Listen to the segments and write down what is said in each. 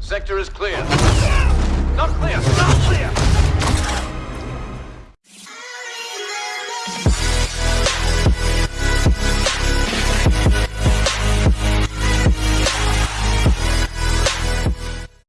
Sector is clear. Not clear! Not clear!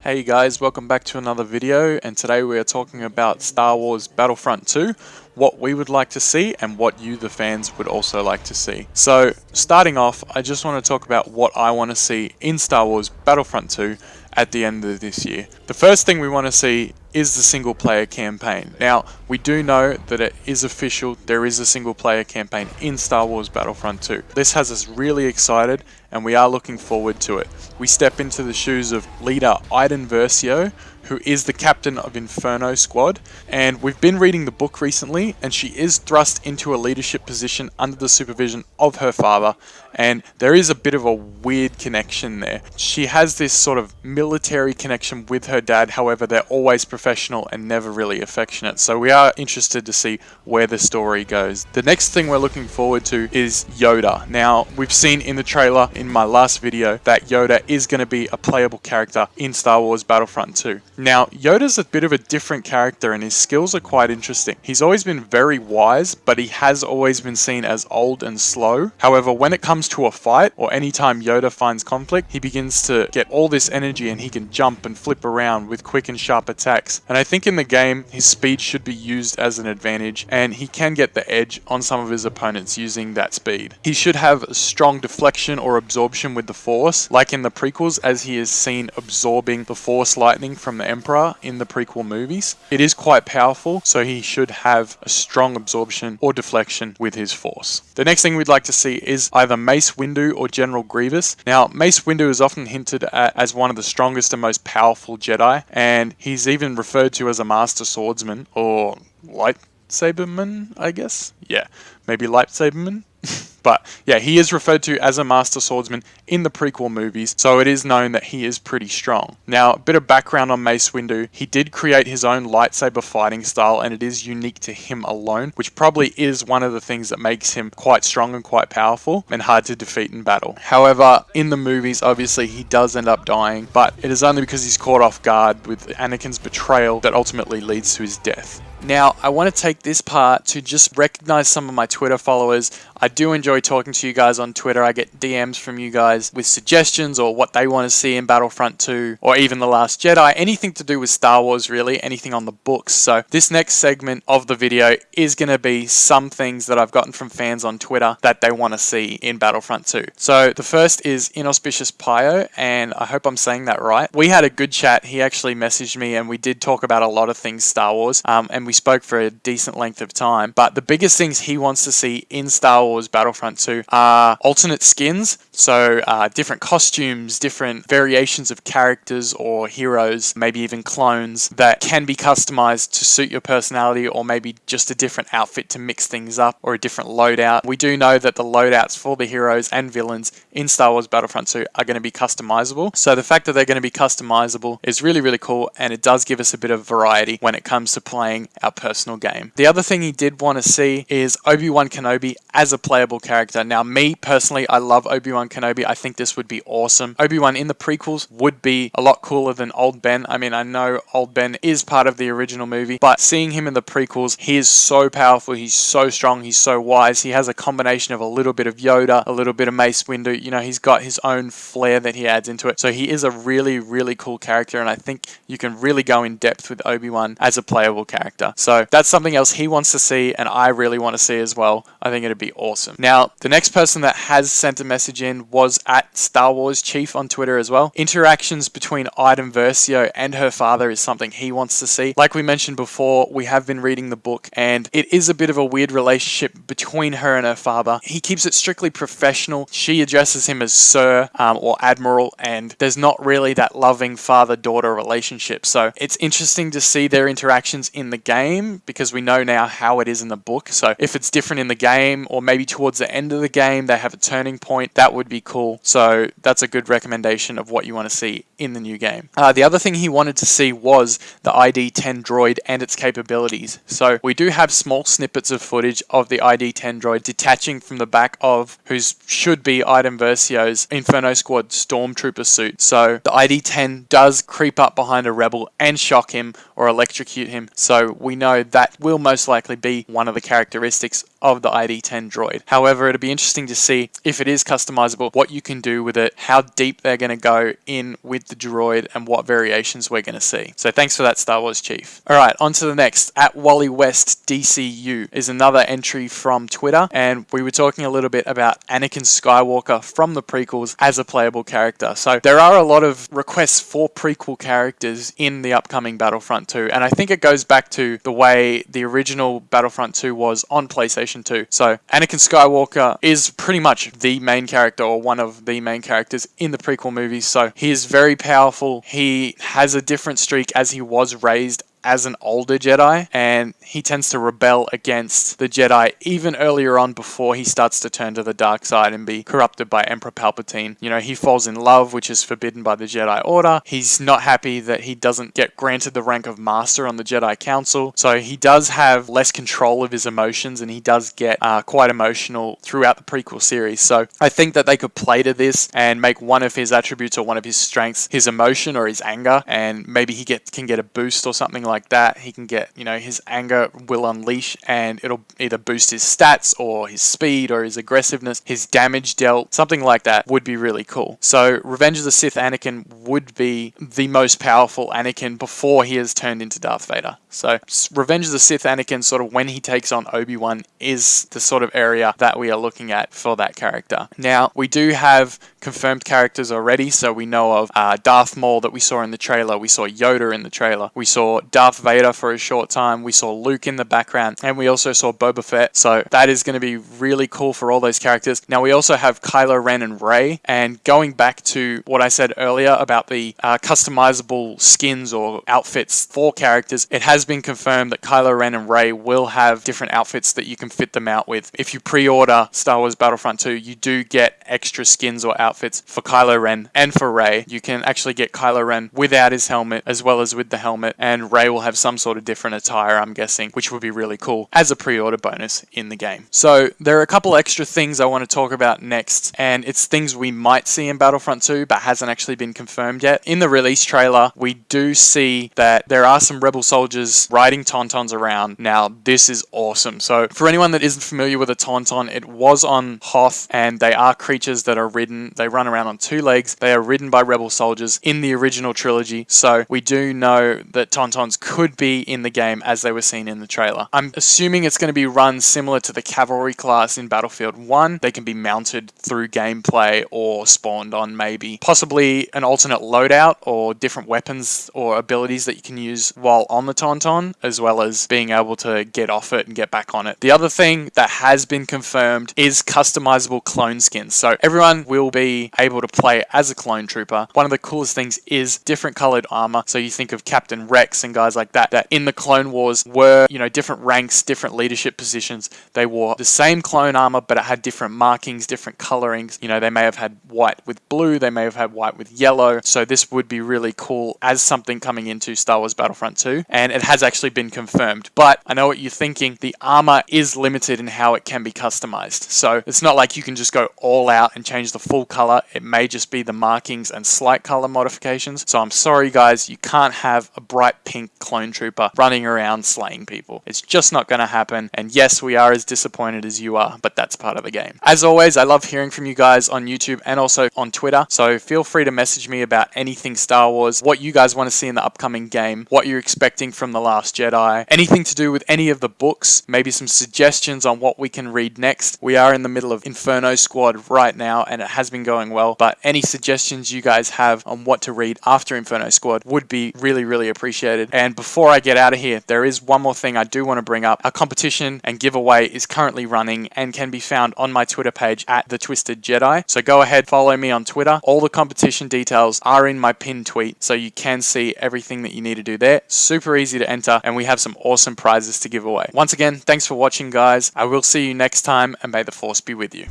Hey guys, welcome back to another video and today we are talking about Star Wars Battlefront 2, what we would like to see and what you the fans would also like to see. So starting off, I just want to talk about what I want to see in Star Wars Battlefront 2 at the end of this year. The first thing we want to see is the single player campaign. Now, we do know that it is official, there is a single player campaign in Star Wars Battlefront 2. This has us really excited and we are looking forward to it. We step into the shoes of leader Iden Versio, who is the captain of Inferno Squad, and we've been reading the book recently, and she is thrust into a leadership position under the supervision of her father, and there is a bit of a weird connection there. She has this sort of military connection with her dad, however, they're always professional and never really affectionate, so we are interested to see where the story goes. The next thing we're looking forward to is Yoda. Now, we've seen in the trailer in my last video that Yoda is going to be a playable character in Star Wars Battlefront 2. Now, Yoda's a bit of a different character and his skills are quite interesting. He's always been very wise, but he has always been seen as old and slow. However, when it comes to a fight, or anytime Yoda finds conflict, he begins to get all this energy and he can jump and flip around with quick and sharp attacks. And I think in the game, his speed should be used as an advantage, and he can get the edge on some of his opponents using that speed. He should have strong deflection or absorption with the Force, like in the prequels as he is seen absorbing the Force lightning from the Emperor in the prequel movies. It is quite powerful, so he should have a strong absorption or deflection with his Force. The next thing we'd like to see is either Mace Windu or General Grievous. Now, Mace Windu is often hinted at as one of the strongest and most powerful Jedi, and he's even referred to as a Master Swordsman or lightsaberman, I guess. Yeah, maybe lightsaberman. But yeah, he is referred to as a Master Swordsman in the prequel movies, so it is known that he is pretty strong. Now, a bit of background on Mace Windu. He did create his own lightsaber fighting style, and it is unique to him alone, which probably is one of the things that makes him quite strong and quite powerful and hard to defeat in battle. However, in the movies, obviously, he does end up dying, but it is only because he's caught off guard with Anakin's betrayal that ultimately leads to his death. Now, I want to take this part to just recognize some of my Twitter followers. I do enjoy talking to you guys on Twitter. I get DMs from you guys with suggestions or what they want to see in Battlefront 2 or even The Last Jedi. Anything to do with Star Wars, really. Anything on the books. So, this next segment of the video is going to be some things that I've gotten from fans on Twitter that they want to see in Battlefront 2. So, the first is Inauspicious Pio, and I hope I'm saying that right. We had a good chat. He actually messaged me, and we did talk about a lot of things Star Wars. Um, and we spoke for a decent length of time. But the biggest things he wants to see in Star Wars Battlefront 2 are alternate skins, so uh, different costumes, different variations of characters or heroes, maybe even clones that can be customized to suit your personality or maybe just a different outfit to mix things up or a different loadout. We do know that the loadouts for the heroes and villains in Star Wars Battlefront 2 are going to be customizable. So the fact that they're going to be customizable is really, really cool and it does give us a bit of variety when it comes to playing our personal game. The other thing he did want to see is Obi-Wan Kenobi as a playable character. Now, me personally, I love Obi-Wan Kenobi. I think this would be awesome. Obi-Wan in the prequels would be a lot cooler than Old Ben. I mean, I know Old Ben is part of the original movie, but seeing him in the prequels, he is so powerful. He's so strong. He's so wise. He has a combination of a little bit of Yoda, a little bit of Mace Windu. You know, he's got his own flair that he adds into it. So he is a really, really cool character, and I think you can really go in depth with Obi-Wan as a playable character. So that's something else he wants to see, and I really want to see as well. I think it'd be awesome. Now, the next person that has sent a message in was at Star Wars Chief on Twitter as well. Interactions between Iden Versio and her father is something he wants to see. Like we mentioned before, we have been reading the book, and it is a bit of a weird relationship between her and her father. He keeps it strictly professional. She addresses him as Sir um, or Admiral, and there's not really that loving father-daughter relationship. So it's interesting to see their interactions in the game game because we know now how it is in the book. So if it's different in the game or maybe towards the end of the game they have a turning point, that would be cool. So that's a good recommendation of what you want to see in the new game. Uh, the other thing he wanted to see was the ID-10 droid and its capabilities. So we do have small snippets of footage of the ID-10 droid detaching from the back of whose should be Iden Versio's Inferno Squad Stormtrooper suit. So the ID-10 does creep up behind a rebel and shock him or electrocute him. So we know that will most likely be one of the characteristics of the ID10 droid. However, it'll be interesting to see if it is customizable, what you can do with it, how deep they're going to go in with the droid, and what variations we're going to see. So thanks for that, Star Wars Chief. Alright, on to the next. At Wally West DCU is another entry from Twitter, and we were talking a little bit about Anakin Skywalker from the prequels as a playable character. So there are a lot of requests for prequel characters in the upcoming Battlefront 2, and I think it goes back to the way the original Battlefront 2 was on PlayStation PlayStation 2. So Anakin Skywalker is pretty much the main character or one of the main characters in the prequel movies. So he is very powerful. He has a different streak as he was raised as an older Jedi, and he tends to rebel against the Jedi even earlier on before he starts to turn to the dark side and be corrupted by Emperor Palpatine. You know, he falls in love, which is forbidden by the Jedi Order. He's not happy that he doesn't get granted the rank of Master on the Jedi Council, so he does have less control of his emotions and he does get uh, quite emotional throughout the prequel series. So I think that they could play to this and make one of his attributes or one of his strengths his emotion or his anger, and maybe he get can get a boost or something like that, he can get, you know, his anger will unleash and it'll either boost his stats or his speed or his aggressiveness, his damage dealt, something like that would be really cool. So Revenge of the Sith Anakin would be the most powerful Anakin before he has turned into Darth Vader. So Revenge of the Sith Anakin sort of when he takes on Obi-Wan is the sort of area that we are looking at for that character. Now, we do have confirmed characters already, so we know of uh, Darth Maul that we saw in the trailer, we saw Yoda in the trailer, we saw Darth Vader for a short time, we saw Luke in the background, and we also saw Boba Fett, so that is going to be really cool for all those characters. Now we also have Kylo Ren and Rey, and going back to what I said earlier about the uh, customizable skins or outfits for characters, it has been confirmed that Kylo Ren and Rey will have different outfits that you can fit them out with. If you pre-order Star Wars Battlefront 2, you do get extra skins or outfits for Kylo Ren and for Rey. You can actually get Kylo Ren without his helmet as well as with the helmet, and Rey will have some sort of different attire, I'm guessing, which would be really cool as a pre-order bonus in the game. So there are a couple extra things I want to talk about next, and it's things we might see in Battlefront 2, but hasn't actually been confirmed yet. In the release trailer, we do see that there are some Rebel soldiers riding Tauntauns around. Now, this is awesome. So for anyone that isn't familiar with a Tauntaun, it was on Hoth, and they are creatures that are ridden, they run around on two legs, they are ridden by Rebel soldiers in the original trilogy, so we do know that Tauntauns could be in the game as they were seen in the trailer. I'm assuming it's going to be run similar to the cavalry class in Battlefield 1. They can be mounted through gameplay or spawned on maybe possibly an alternate loadout or different weapons or abilities that you can use while on the Tauntaun as well as being able to get off it and get back on it. The other thing that has been confirmed is customizable clone skins. So everyone will be able to play as a clone trooper. One of the coolest things is different colored armor. So you think of Captain Rex and guys like that that in the Clone Wars were, you know, different ranks, different leadership positions. They wore the same clone armor, but it had different markings, different colorings. You know, they may have had white with blue, they may have had white with yellow. So this would be really cool as something coming into Star Wars Battlefront 2. And it has actually been confirmed. But I know what you're thinking. The armor is limited in how it can be customized. So it's not like you can just go all out and change the full color. It may just be the markings and slight color modifications. So I'm sorry guys, you can't have a bright pink clone trooper running around slaying people. It's just not going to happen. And yes, we are as disappointed as you are, but that's part of the game. As always, I love hearing from you guys on YouTube and also on Twitter. So feel free to message me about anything Star Wars, what you guys want to see in the upcoming game, what you're expecting from The Last Jedi, anything to do with any of the books, maybe some suggestions on what we can read next. We are in the middle of Inferno Squad right now, and it has been going well. But any suggestions you guys have on what to read after Inferno Squad would be really, really appreciated. And before I get out of here, there is one more thing I do want to bring up. Our competition and giveaway is currently running and can be found on my Twitter page at the Twisted Jedi. So go ahead, follow me on Twitter. All the competition details are in my pinned tweet, so you can see everything that you need to do there. Super easy to enter, and we have some awesome prizes to give away. Once again, thanks for watching, guys. I will see you next time, and may the force be with you.